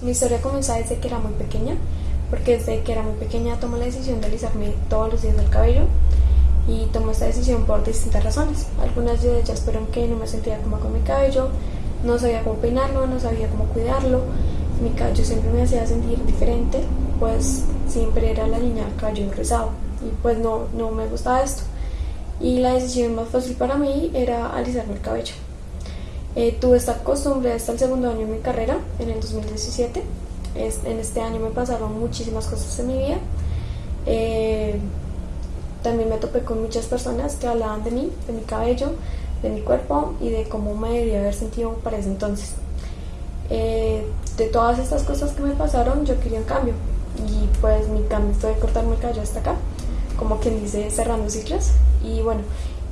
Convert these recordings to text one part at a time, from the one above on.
Mi historia comenzó desde que era muy pequeña, porque desde que era muy pequeña tomé la decisión de alisarme todos los días el cabello y tomé esta decisión por distintas razones. Algunas de ellas fueron que no me sentía cómoda con mi cabello, no sabía cómo peinarlo, no sabía cómo cuidarlo, mi cabello siempre me hacía sentir diferente, pues siempre era la niña cabello rizado y pues no, no me gustaba esto. Y la decisión más fácil para mí era alisarme el cabello. Eh, tuve esta costumbre hasta el segundo año de mi carrera, en el 2017. en este año me pasaron muchísimas cosas en mi vida. Eh, también me topé con muchas personas que hablaban de mí, de mi cabello, de mi cuerpo y de cómo me debía haber sentido para ese entonces. Eh, de todas estas cosas que me pasaron, yo quería un cambio. Y pues mi cambio fue cortarme el cabello hasta acá, como quien dice cerrando ciclos. Y bueno,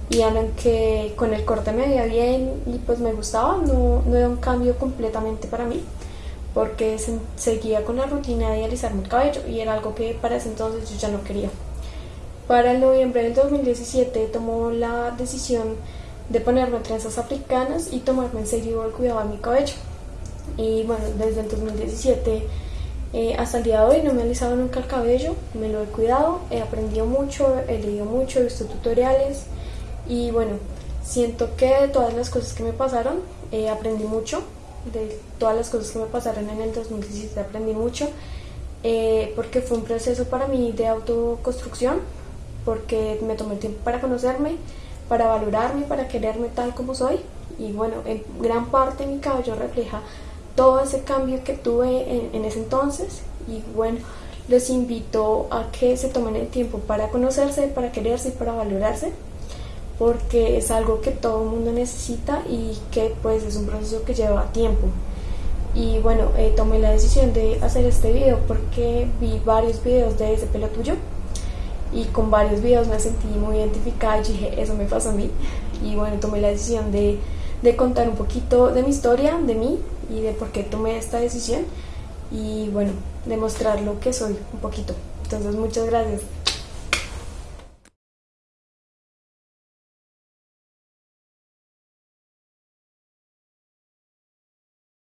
y que con el corte me veía bien y pues me gustaba, no, no era un cambio completamente para mí porque seguía con la rutina de alisarme el cabello y era algo que para ese entonces yo ya no quería. Para el noviembre del 2017 tomó la decisión de ponerme trenzas africanas y tomarme en serio el cuidado de mi cabello. Y bueno, desde el 2017 eh, hasta el día de hoy no me he alisado nunca el cabello, me lo he cuidado, he aprendido mucho, he leído mucho, he visto tutoriales y bueno, siento que de todas las cosas que me pasaron eh, aprendí mucho, de todas las cosas que me pasaron en el 2017 aprendí mucho eh, porque fue un proceso para mí de autoconstrucción porque me tomé tiempo para conocerme, para valorarme, para quererme tal como soy. Y bueno, en gran parte mi cabello refleja todo ese cambio que tuve en, ese entonces. Y bueno, les invito a que se tomen el tiempo para conocerse, para quererse y para valorarse, porque es algo que todo el mundo necesita y que pues es un proceso que lleva tiempo. Y bueno, eh, tomé la decisión de hacer este video porque vi varios videos de ese pelo tuyo y con varios videos me sentí muy identificada y dije, eso me pasó a mí. Y bueno, tomé la decisión de, de contar un poquito de mi historia, de mí y de por qué tomé esta decisión y bueno, demostrar lo que soy un poquito. Entonces, muchas gracias.